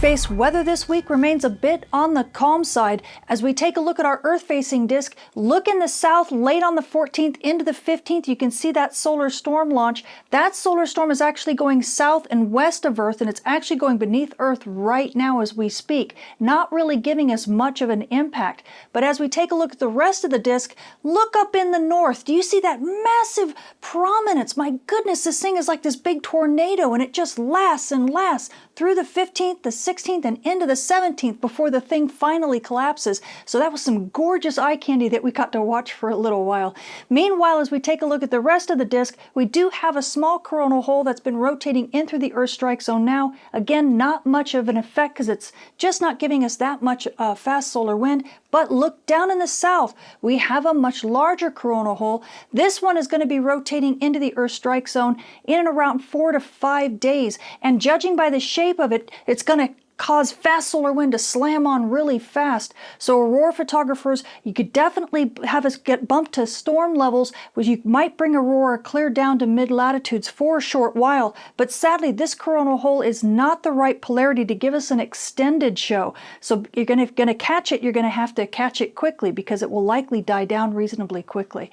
Space weather this week remains a bit on the calm side as we take a look at our Earth-facing disk. Look in the south late on the 14th into the 15th. You can see that solar storm launch. That solar storm is actually going south and west of Earth and it's actually going beneath Earth right now as we speak, not really giving us much of an impact. But as we take a look at the rest of the disk, look up in the north. Do you see that massive prominence? My goodness, this thing is like this big tornado and it just lasts and lasts through the 15th, the 16th, and into the 17th before the thing finally collapses. So that was some gorgeous eye candy that we got to watch for a little while. Meanwhile, as we take a look at the rest of the disk, we do have a small coronal hole that's been rotating in through the Earth strike zone now. Again, not much of an effect because it's just not giving us that much uh, fast solar wind. But look down in the south, we have a much larger coronal hole. This one is going to be rotating into the Earth strike zone in and around four to five days. And judging by the shape of it, it's going to cause fast solar wind to slam on really fast. So aurora photographers, you could definitely have us get bumped to storm levels, which you might bring aurora clear down to mid-latitudes for a short while. But sadly, this coronal hole is not the right polarity to give us an extended show. So you're going to, catch it, you're going to have to catch it quickly because it will likely die down reasonably quickly.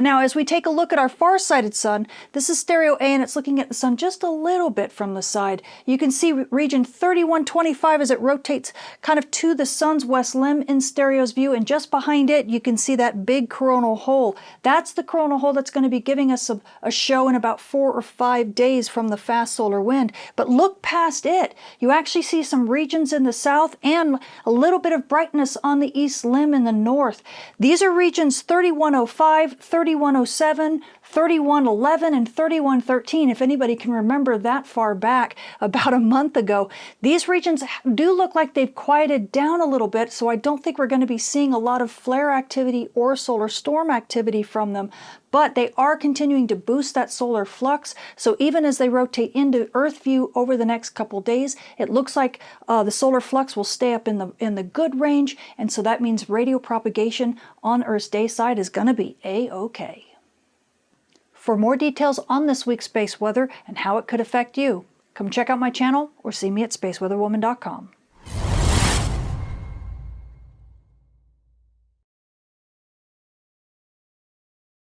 Now, as we take a look at our far-sighted sun, this is stereo A and it's looking at the sun just a little bit from the side. You can see region 3120 25 as it rotates kind of to the sun's west limb in stereo's view and just behind it you can see that big coronal hole. That's the coronal hole that's going to be giving us a, a show in about four or five days from the fast solar wind. But look past it. You actually see some regions in the south and a little bit of brightness on the east limb in the north. These are regions 3105, 3107, 3111 and 3113, if anybody can remember that far back about a month ago. These regions do look like they've quieted down a little bit, so I don't think we're going to be seeing a lot of flare activity or solar storm activity from them, but they are continuing to boost that solar flux. So even as they rotate into Earth view over the next couple days, it looks like uh, the solar flux will stay up in the, in the good range, and so that means radio propagation on Earth's day side is going to be A-OK. For more details on this week's space weather and how it could affect you, come check out my channel or see me at spaceweatherwoman.com.